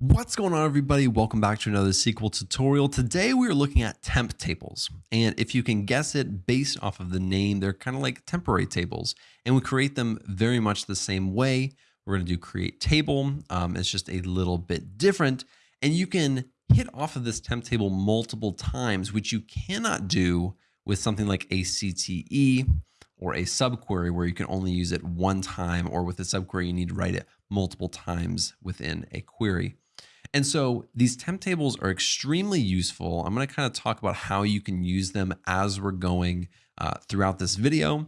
What's going on everybody? Welcome back to another SQL tutorial. Today we are looking at temp tables. And if you can guess it based off of the name, they're kind of like temporary tables. And we create them very much the same way. We're going to do create table. Um, it's just a little bit different. And you can hit off of this temp table multiple times, which you cannot do with something like a CTE or a subquery where you can only use it one time or with a subquery you need to write it multiple times within a query. And so these temp tables are extremely useful. I'm going to kind of talk about how you can use them as we're going uh, throughout this video.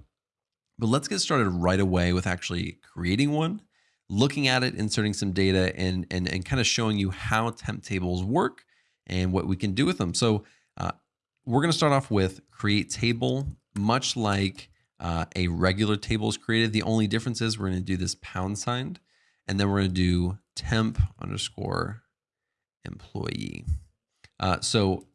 But let's get started right away with actually creating one, looking at it, inserting some data, and, and, and kind of showing you how temp tables work and what we can do with them. So uh, we're going to start off with create table, much like uh, a regular table is created. The only difference is we're going to do this pound sign, and then we're going to do temp underscore employee. Uh, so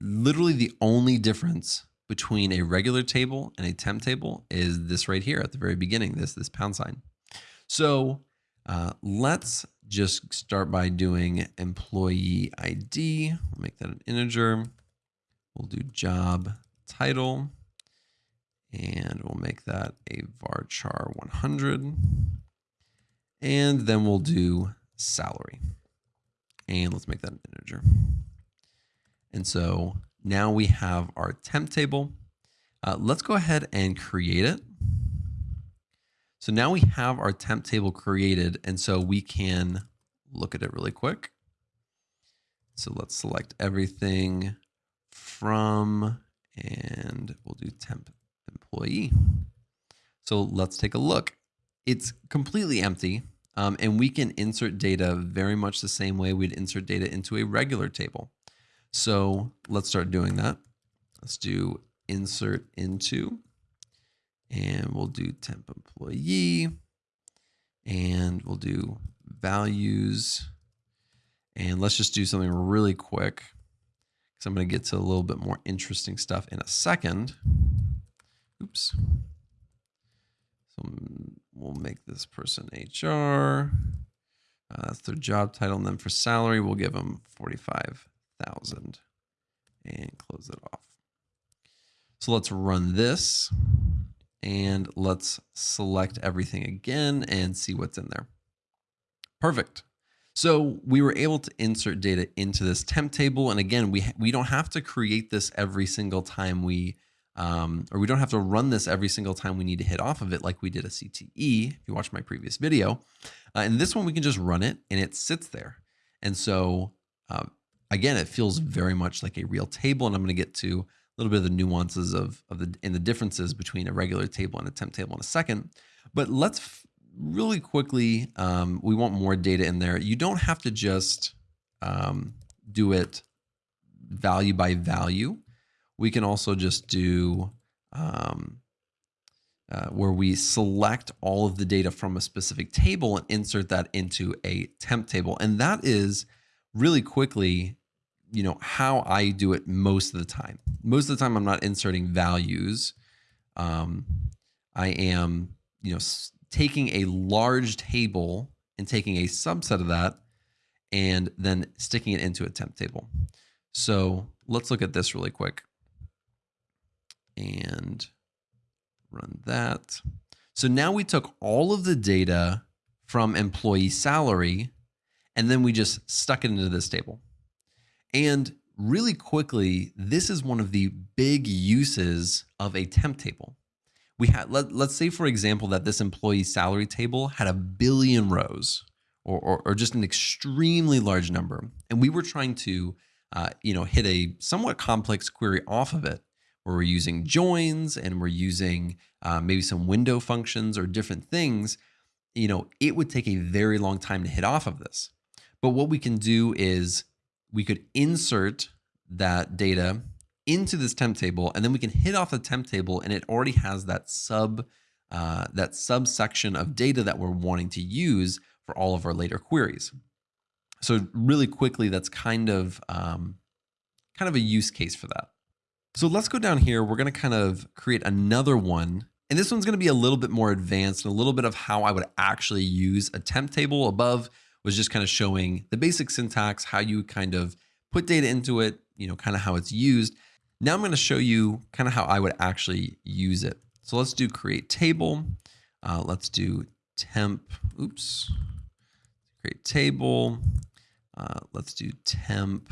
literally the only difference between a regular table and a temp table is this right here at the very beginning, this, this pound sign. So uh, let's just start by doing employee ID. We'll make that an integer. We'll do job title and we'll make that a varchar 100. And then we'll do salary. And let's make that an integer. And so now we have our temp table. Uh, let's go ahead and create it. So now we have our temp table created, and so we can look at it really quick. So let's select everything from, and we'll do temp employee. So let's take a look. It's completely empty. Um, and we can insert data very much the same way we'd insert data into a regular table. So let's start doing that. Let's do insert into, and we'll do temp employee, and we'll do values. And let's just do something really quick because I'm going to get to a little bit more interesting stuff in a second. Oops. So we'll make this person HR. Uh, that's their job title. And then for salary, we'll give them 45,000 and close it off. So let's run this and let's select everything again and see what's in there. Perfect. So we were able to insert data into this temp table. And again, we, we don't have to create this every single time we um, or we don't have to run this every single time we need to hit off of it like we did a CTE, if you watch my previous video. Uh, and this one, we can just run it and it sits there. And so uh, again, it feels very much like a real table. And I'm going to get to a little bit of the nuances of, of the, and the differences between a regular table and a temp table in a second. But let's really quickly, um, we want more data in there. You don't have to just um, do it value by value we can also just do um, uh, where we select all of the data from a specific table and insert that into a temp table. And that is really quickly, you know, how I do it most of the time. Most of the time, I'm not inserting values. Um, I am, you know, taking a large table and taking a subset of that and then sticking it into a temp table. So let's look at this really quick and run that. So now we took all of the data from employee salary and then we just stuck it into this table. And really quickly, this is one of the big uses of a temp table. We had, let, let's say for example, that this employee salary table had a billion rows or, or, or just an extremely large number. And we were trying to, uh, you know, hit a somewhat complex query off of it where we're using joins and we're using uh, maybe some window functions or different things, you know, it would take a very long time to hit off of this. But what we can do is we could insert that data into this temp table, and then we can hit off the temp table, and it already has that sub uh, that subsection of data that we're wanting to use for all of our later queries. So really quickly, that's kind of um, kind of a use case for that. So let's go down here. We're going to kind of create another one. And this one's going to be a little bit more advanced and a little bit of how I would actually use a temp table above. was just kind of showing the basic syntax, how you kind of put data into it, you know, kind of how it's used. Now I'm going to show you kind of how I would actually use it. So let's do create table. Uh, let's do temp, oops, create table. Uh, let's do temp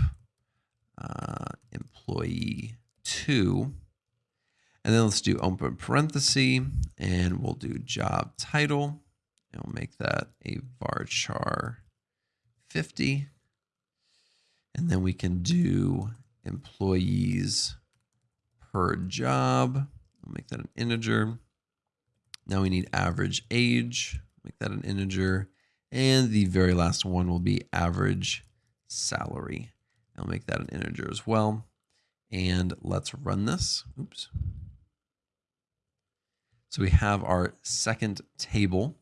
uh, employee two. And then let's do open parenthesis and we'll do job title and we'll make that a varchar 50. And then we can do employees per job. We'll make that an integer. Now we need average age, make that an integer. And the very last one will be average salary. I'll make that an integer as well. And let's run this. Oops. So we have our second table.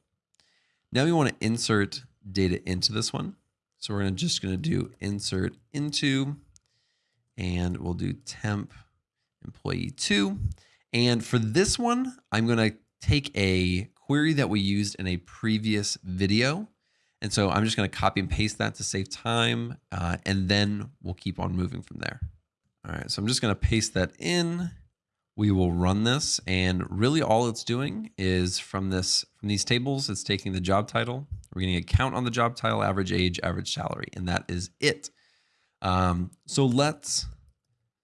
Now we want to insert data into this one. So we're just going to do insert into, and we'll do temp employee two. And for this one, I'm going to take a query that we used in a previous video. And so I'm just going to copy and paste that to save time. Uh, and then we'll keep on moving from there. All right, so I'm just going to paste that in. We will run this and really all it's doing is from this from these tables, it's taking the job title. We're getting a count on the job title, average age, average salary, and that is it. Um, so let's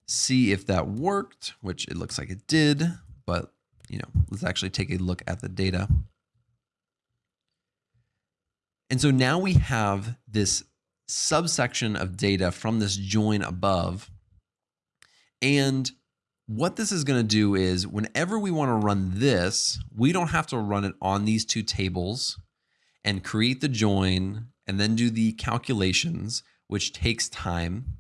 see if that worked, which it looks like it did, but you know, let's actually take a look at the data. And so now we have this subsection of data from this join above. And what this is going to do is whenever we want to run this, we don't have to run it on these two tables and create the join and then do the calculations, which takes time.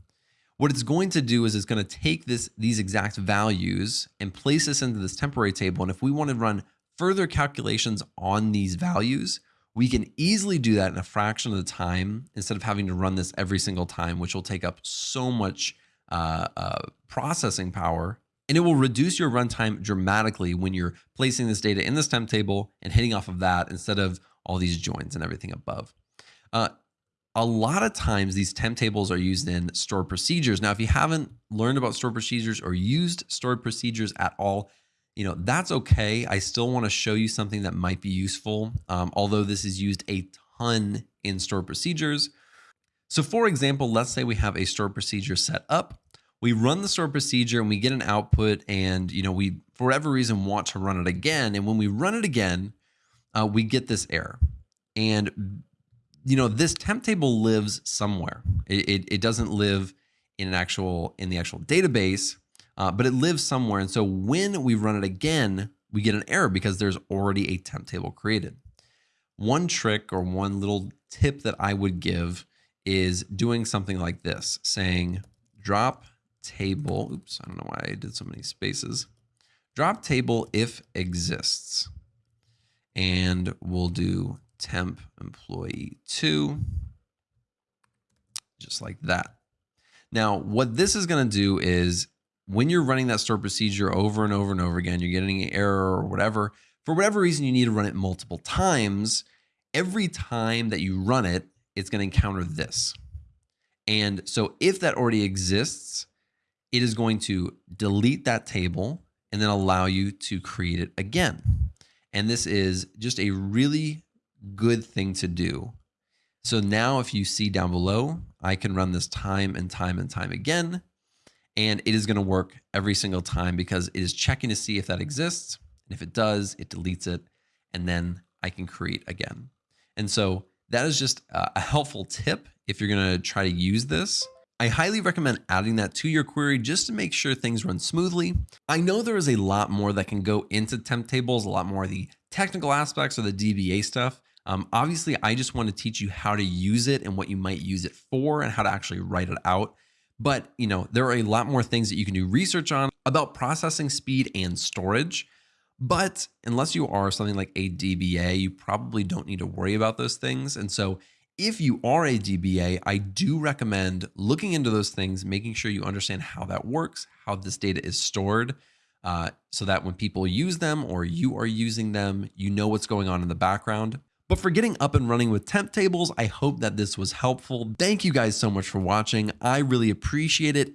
What it's going to do is it's going to take this these exact values and place this into this temporary table. And if we want to run further calculations on these values, we can easily do that in a fraction of the time instead of having to run this every single time, which will take up so much uh, uh, processing power and it will reduce your runtime dramatically when you're placing this data in this temp table and hitting off of that instead of all these joins and everything above. Uh, a lot of times these temp tables are used in stored procedures. Now, if you haven't learned about stored procedures or used stored procedures at all, you know, that's okay. I still want to show you something that might be useful, um, although this is used a ton in stored procedures. So for example, let's say we have a stored procedure set up. We run the stored procedure and we get an output and you know we for whatever reason want to run it again. And when we run it again uh, we get this error. And you know this temp table lives somewhere. It, it, it doesn't live in an actual in the actual database uh, but it lives somewhere. And so when we run it again we get an error because there's already a temp table created. One trick or one little tip that i would give is doing something like this saying drop table. Oops, I don't know why I did so many spaces. Drop table if exists. And we'll do temp employee two, just like that. Now, what this is going to do is when you're running that stored procedure over and over and over again, you're getting an error or whatever, for whatever reason, you need to run it multiple times. Every time that you run it, it's going to encounter this. And so if that already exists, it is going to delete that table and then allow you to create it again. And this is just a really good thing to do. So now if you see down below, I can run this time and time and time again. And it is going to work every single time because it is checking to see if that exists. And if it does, it deletes it. And then I can create again. And so that is just a helpful tip if you're going to try to use this. I highly recommend adding that to your query just to make sure things run smoothly. I know there is a lot more that can go into temp tables, a lot more of the technical aspects or the DBA stuff. Um, obviously, I just want to teach you how to use it and what you might use it for and how to actually write it out. But you know, there are a lot more things that you can do research on about processing speed and storage. But unless you are something like a DBA, you probably don't need to worry about those things. And so if you are a DBA, I do recommend looking into those things, making sure you understand how that works, how this data is stored, uh, so that when people use them or you are using them, you know what's going on in the background. But for getting up and running with temp tables, I hope that this was helpful. Thank you guys so much for watching. I really appreciate it.